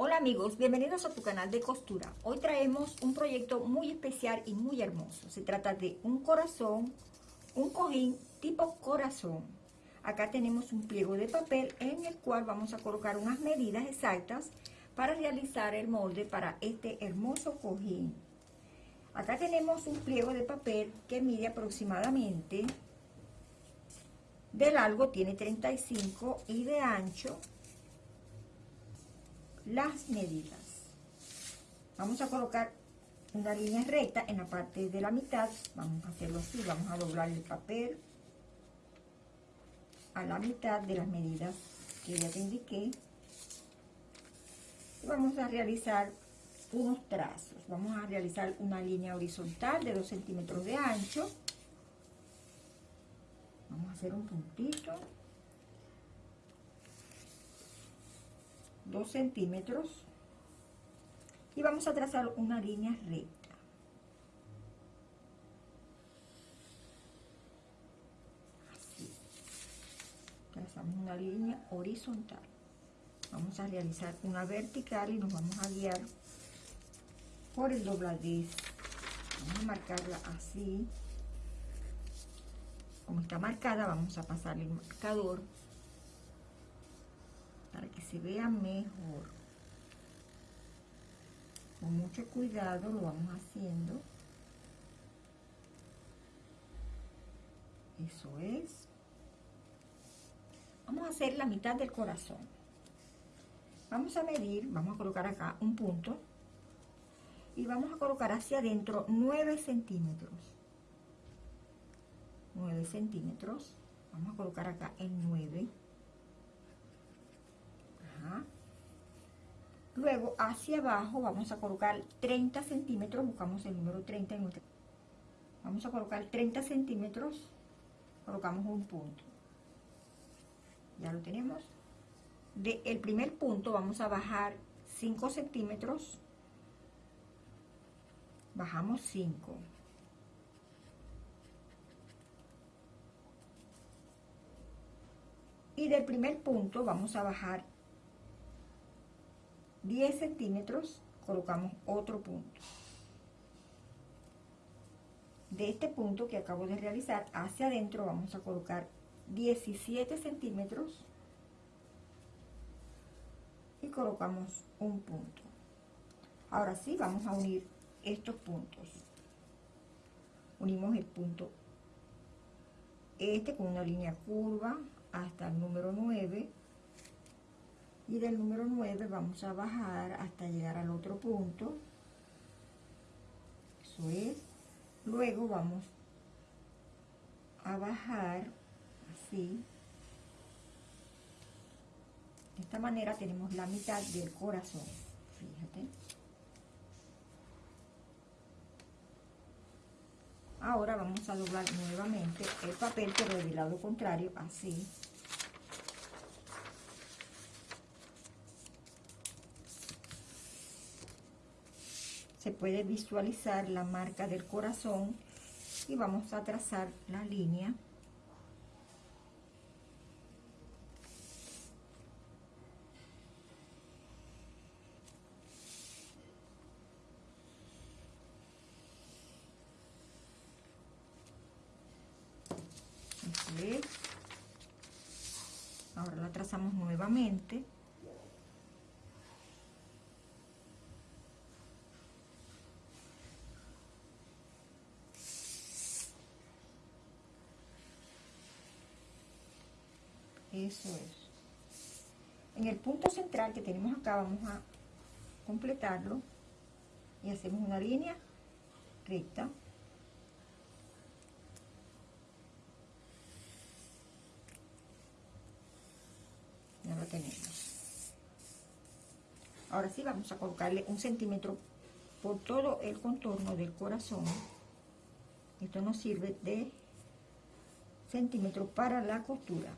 Hola amigos, bienvenidos a tu canal de costura. Hoy traemos un proyecto muy especial y muy hermoso. Se trata de un corazón, un cojín tipo corazón. Acá tenemos un pliego de papel en el cual vamos a colocar unas medidas exactas para realizar el molde para este hermoso cojín. Acá tenemos un pliego de papel que mide aproximadamente de largo tiene 35 y de ancho las medidas. Vamos a colocar una línea recta en la parte de la mitad. Vamos a hacerlo así, vamos a doblar el papel a la mitad de las medidas que ya te indiqué. Y vamos a realizar unos trazos. Vamos a realizar una línea horizontal de 2 centímetros de ancho. Vamos a hacer un puntito 2 centímetros y vamos a trazar una línea recta. Así. Trazamos una línea horizontal. Vamos a realizar una vertical y nos vamos a guiar por el dobladez. Vamos a marcarla así. Como está marcada, vamos a pasar el marcador se vea mejor. Con mucho cuidado lo vamos haciendo. Eso es. Vamos a hacer la mitad del corazón. Vamos a medir, vamos a colocar acá un punto. Y vamos a colocar hacia adentro 9 centímetros. 9 centímetros. Vamos a colocar acá en 9 Luego, hacia abajo, vamos a colocar 30 centímetros, buscamos el número 30 en nuestra... Vamos a colocar 30 centímetros, colocamos un punto. Ya lo tenemos. De el primer punto vamos a bajar 5 centímetros, bajamos 5. Y del primer punto vamos a bajar 10 centímetros colocamos otro punto. De este punto que acabo de realizar hacia adentro vamos a colocar 17 centímetros y colocamos un punto. Ahora sí vamos a unir estos puntos. Unimos el punto este con una línea curva hasta el número 9 y del número 9 vamos a bajar hasta llegar al otro punto. Eso es. Luego vamos a bajar así. De esta manera tenemos la mitad del corazón. Fíjate. Ahora vamos a doblar nuevamente el papel pero del lado contrario así se puede visualizar la marca del corazón y vamos a trazar la línea. Ahora la trazamos nuevamente eso es. En el punto central que tenemos acá vamos a completarlo y hacemos una línea recta. Ya lo tenemos. Ahora sí vamos a colocarle un centímetro por todo el contorno del corazón. Esto nos sirve de centímetro para la costura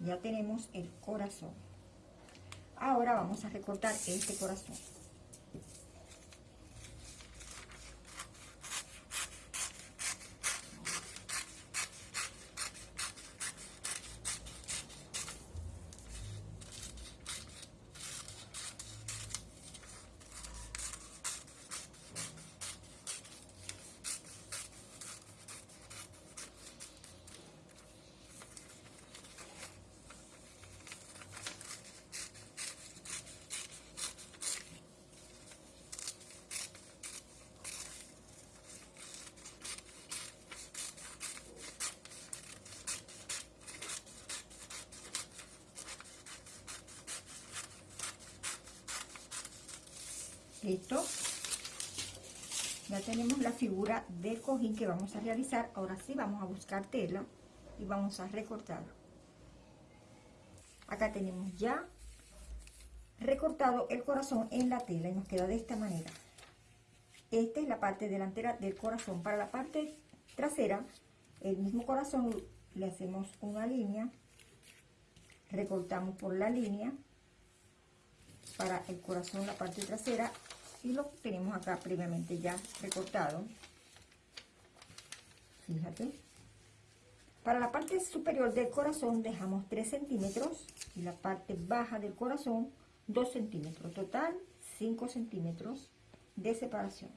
Ya tenemos el corazón. Ahora vamos a recortar este corazón. Listo. Ya tenemos la figura del cojín que vamos a realizar. Ahora sí vamos a buscar tela y vamos a recortar. Acá tenemos ya recortado el corazón en la tela y nos queda de esta manera. Esta es la parte delantera del corazón. Para la parte trasera, el mismo corazón le hacemos una línea, recortamos por la línea para el corazón la parte trasera y lo tenemos acá previamente ya recortado. Fíjate. Para la parte superior del corazón dejamos 3 centímetros y la parte baja del corazón 2 centímetros total 5 centímetros de separación.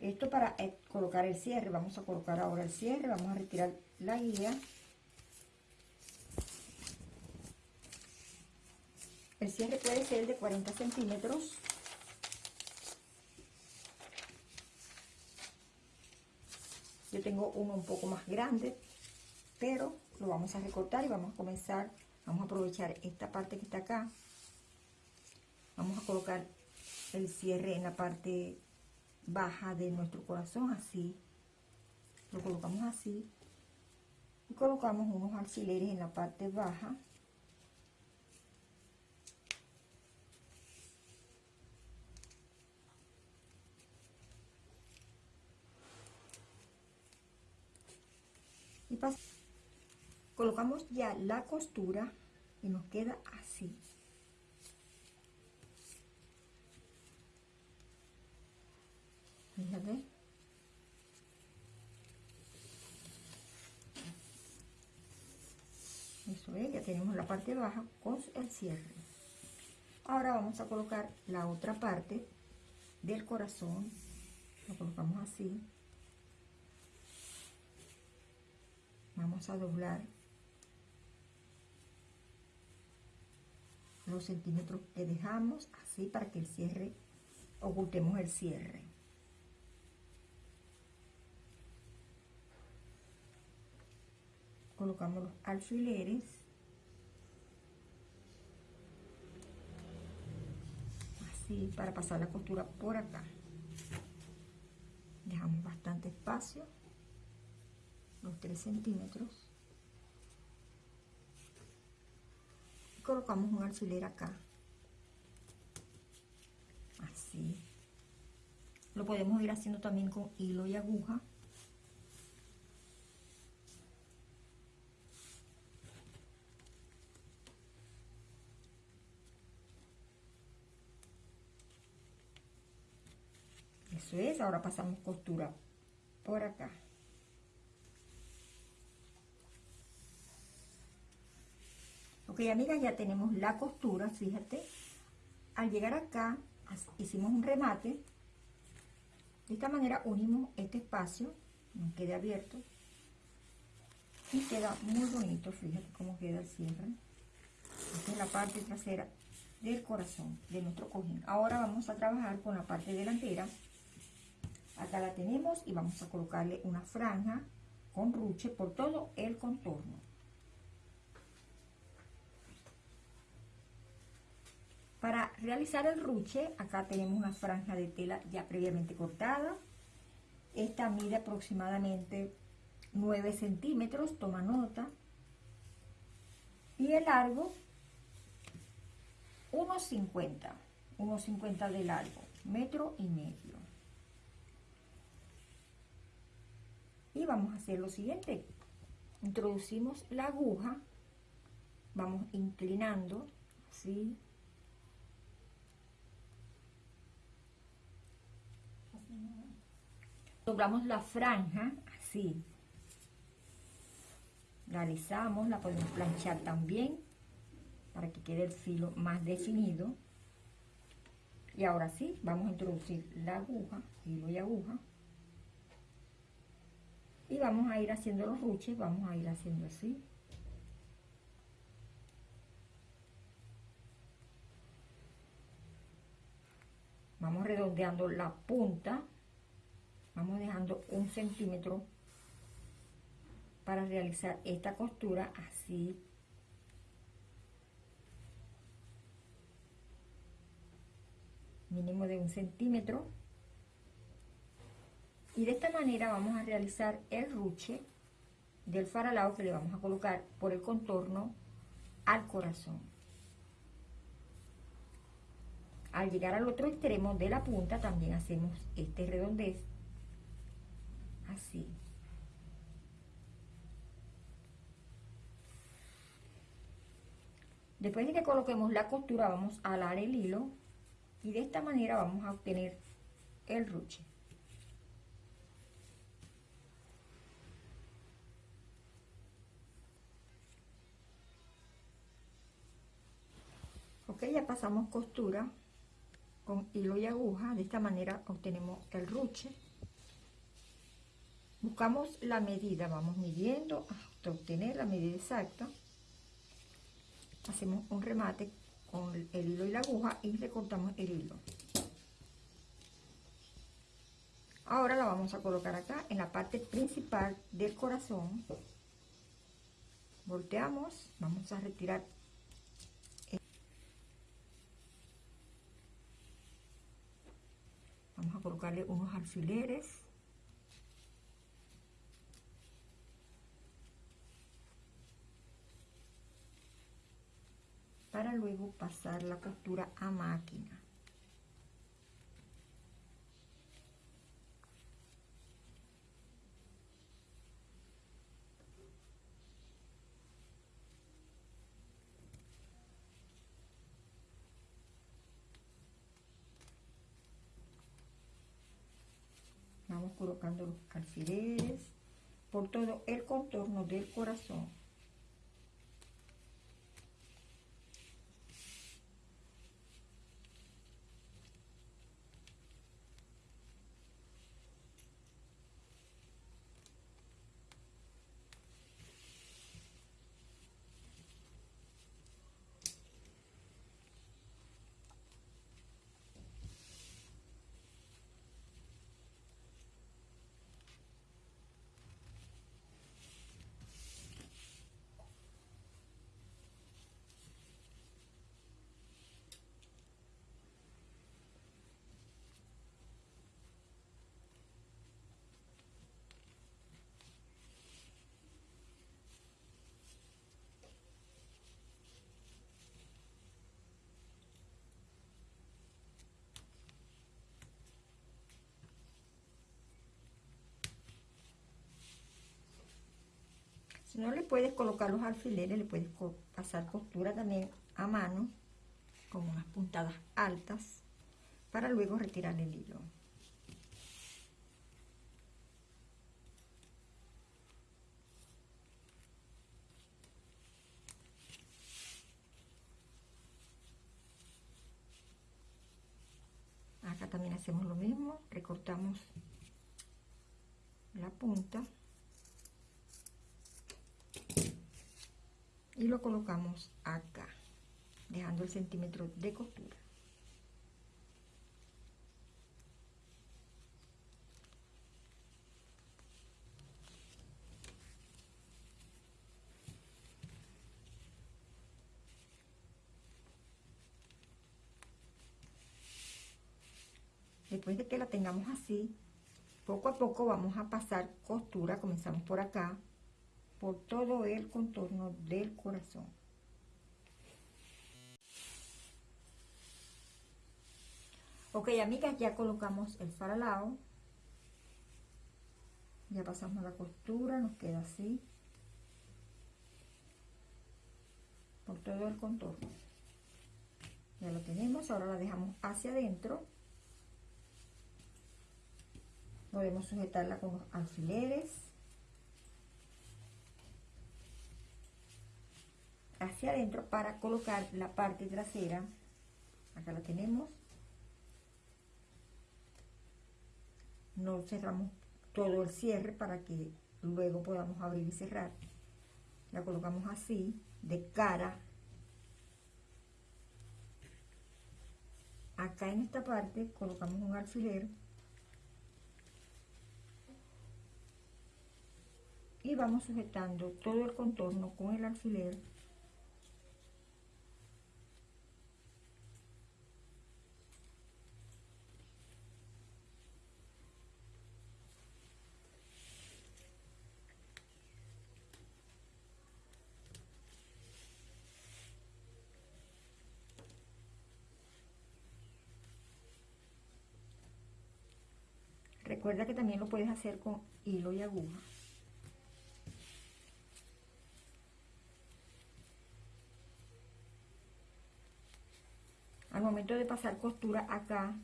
Esto para eh, colocar el cierre. Vamos a colocar ahora el cierre. Vamos a retirar la guía El cierre puede ser de 40 centímetros. Yo tengo uno un poco más grande, pero lo vamos a recortar y vamos a comenzar, vamos a aprovechar esta parte que está acá. Vamos a colocar el cierre en la parte baja de nuestro corazón, así. Lo colocamos así. Y colocamos unos alfileres en la parte baja. Colocamos ya la costura y nos queda así. Fíjate. Eso es, ya tenemos la parte baja con el cierre. Ahora vamos a colocar la otra parte del corazón. Lo colocamos así. Vamos a doblar los centímetros que dejamos así para que el cierre ocultemos el cierre. Colocamos los alfileres. Así para pasar la costura por acá. Dejamos bastante espacio los 3 centímetros colocamos un alfiler acá. Así. Lo podemos ir haciendo también con hilo y aguja. Eso es ahora pasamos costura por acá Ok, amigas, ya tenemos la costura, fíjate. Al llegar acá, hicimos un remate. De esta manera unimos este espacio, no quede abierto. Y queda muy bonito, fíjate cómo queda el cierre. Esta es la parte trasera del corazón de nuestro cojín. Ahora vamos a trabajar con la parte delantera. Acá la tenemos y vamos a colocarle una franja con ruche por todo el contorno. Para realizar el ruche, acá tenemos una franja de tela ya previamente cortada. Esta mide aproximadamente 9 centímetros, toma nota. Y el largo, unos 50, unos 50 de largo, metro y medio. Y vamos a hacer lo siguiente. introducimos la aguja, vamos inclinando, así, doblamos la franja, así, la alisamos, la podemos planchar también, para que quede el filo más definido, y ahora sí, vamos a introducir la aguja, hilo y aguja, y vamos a ir haciendo los ruches, vamos a ir haciendo así. Vamos redondeando la punta, vamos dejando un centímetro para realizar esta costura así. Mínimo de un centímetro. Y de esta manera vamos a realizar el ruche del faralao que le vamos a colocar por el contorno al corazón. Al llegar al otro extremo de la punta también hacemos este redondez así. Después de que coloquemos la costura vamos a alar el hilo y de esta manera vamos a obtener el ruche. ok ya pasamos costura con hilo y aguja de esta manera obtenemos el ruche buscamos la medida vamos midiendo hasta obtener la medida exacta. Hacemos un remate con el hilo y la aguja y recortamos el hilo. Ahora la vamos a colocar acá en la parte principal del corazón. Volteamos vamos a retirar vamos a colocarle unos alfileres para luego pasar la costura a máquina. Vamos colocando los alfileres por todo el contorno del corazón Si no le puedes colocar los alfileres, le puedes pasar costura también a mano, con unas puntadas altas, para luego retirar el hilo. Acá también hacemos lo mismo, recortamos la punta. Y lo colocamos acá dejando el centímetro de costura. Después de que la tengamos así poco a poco vamos a pasar costura comenzamos por acá por todo el contorno del corazón. Ok, amigas, ya colocamos el faralao. Ya pasamos la costura, nos queda así. por todo el contorno. Ya lo tenemos, ahora la dejamos hacia adentro. Podemos sujetarla con los alfileres. Adentro para colocar la parte trasera. Acá la tenemos. No cerramos todo el cierre para que luego podamos abrir y cerrar la colocamos así de cara acá en esta parte colocamos un alfiler y vamos sujetando todo el contorno con el alfiler Recuerda que también lo puedes hacer con hilo y aguja. Al momento de pasar costura acá,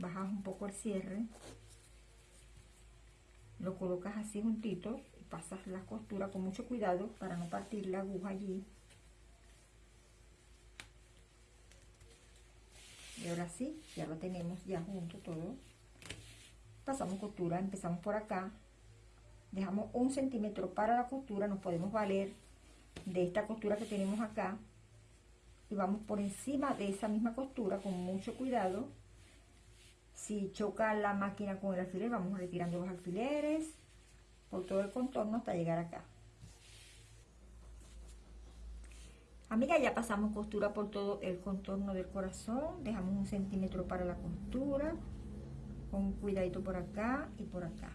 bajas un poco el cierre, lo colocas así juntito y pasas la costura con mucho cuidado para no partir la aguja allí. Y ahora sí, ya lo tenemos ya junto todo. Pasamos costura, empezamos por acá. Dejamos un centímetro para la costura, nos podemos valer de esta costura que tenemos acá. Y vamos por encima de esa misma costura con mucho cuidado. Si choca la máquina con el alfiler vamos retirando los alfileres por todo el contorno hasta llegar acá Amiga, ya pasamos costura por todo el contorno del corazón. Dejamos un centímetro para la costura. Con cuidadito por acá y por acá.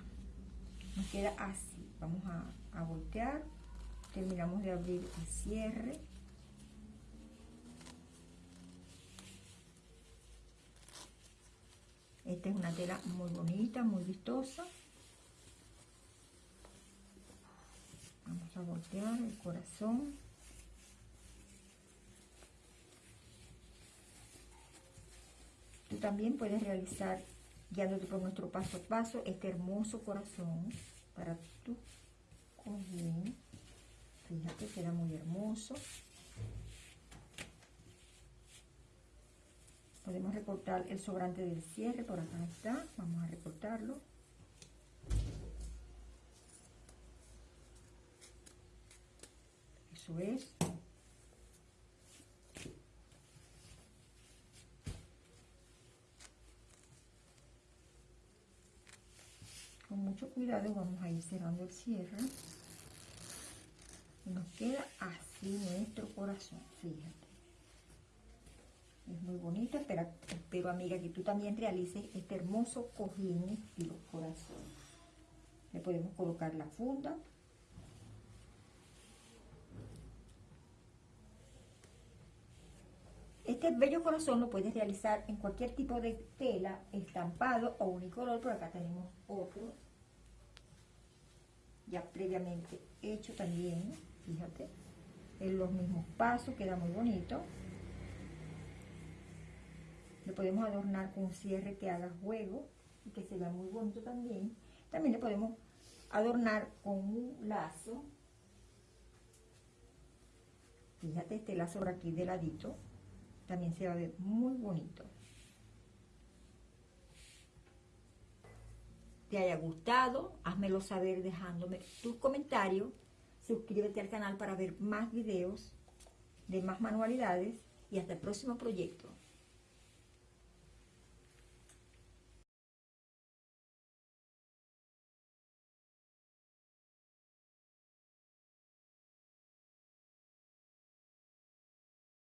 Nos queda así. Vamos a, voltear. Terminamos de abrir el cierre. Esta es una tela muy bonita, muy vistosa. Vamos a voltear el corazón. También puedes realizar, guiándote por nuestro paso a paso, este hermoso corazón para tu cojín. Fíjate, queda muy hermoso. Podemos recortar el sobrante del cierre, por acá está. Vamos a recortarlo. Eso es. Cuidado vamos a ir cerrando el cierre. Y nos queda así nuestro corazón fíjate. Es muy bonito espero, espero amiga que tú también realices este hermoso cojín y los corazones. Le podemos colocar la funda. Este bello corazón lo puedes realizar en cualquier tipo de tela, estampado o unicolor, por acá tenemos otro ya previamente hecho también, fíjate, en los mismos pasos, queda muy bonito. Le podemos adornar con un cierre que haga juego y que se vea muy bonito también. También le podemos adornar con un lazo. Fíjate este lazo por aquí de ladito. También se va a ver muy bonito. Te haya gustado, házmelo saber dejándome tus comentarios, suscríbete al canal para ver más videos de más manualidades y hasta el próximo proyecto.